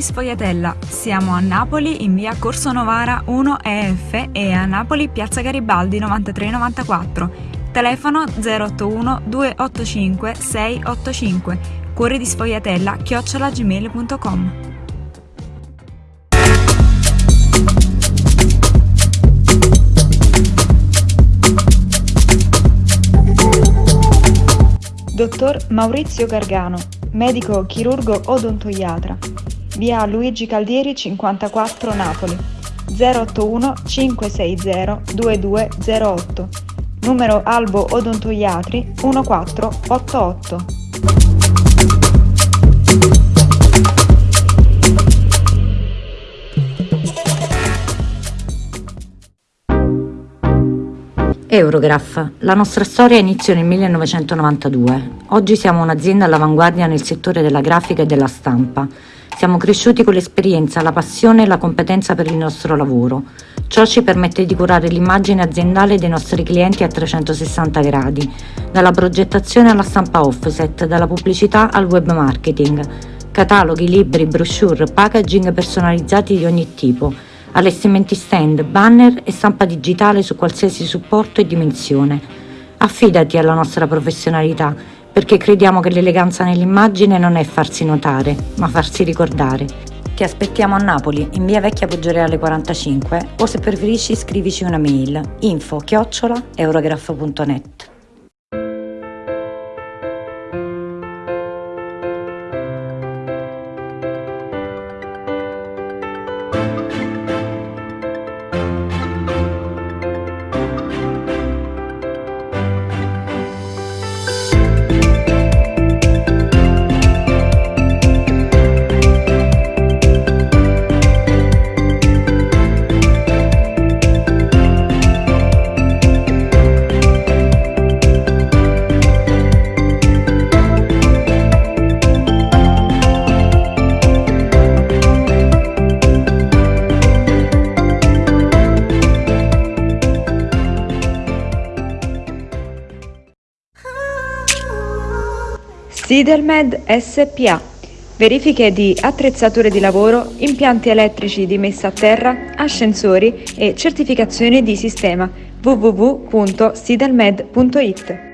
Sfogliatella. Siamo a Napoli in via Corso Novara 1 EF e a Napoli piazza Garibaldi 9394. Telefono 081 285 685. Cuore di sfogliatella chiocciolagmail.com. Dottor Maurizio Gargano, medico chirurgo odontoiatra via Luigi Caldieri 54 Napoli. 081 560 2208 numero Albo Odontoiatri 1488 Eurograph. La nostra storia iniziò nel 1992. Oggi siamo un'azienda all'avanguardia nel settore della grafica e della stampa. Siamo cresciuti con l'esperienza, la passione e la competenza per il nostro lavoro. Ciò ci permette di curare l'immagine aziendale dei nostri clienti a 360 gradi, dalla progettazione alla stampa offset, dalla pubblicità al web marketing, cataloghi, libri, brochure, packaging personalizzati di ogni tipo, allestimenti stand, banner e stampa digitale su qualsiasi supporto e dimensione. Affidati alla nostra professionalità perché crediamo che l'eleganza nell'immagine non è farsi notare, ma farsi ricordare. Ti aspettiamo a Napoli, in via Vecchia Poggioreale 45 o se preferisci scrivici una mail info chiocciola eurograph.net. Sidelmed SPA. Verifiche di attrezzature di lavoro, impianti elettrici di messa a terra, ascensori e certificazioni di sistema www.sidelmed.it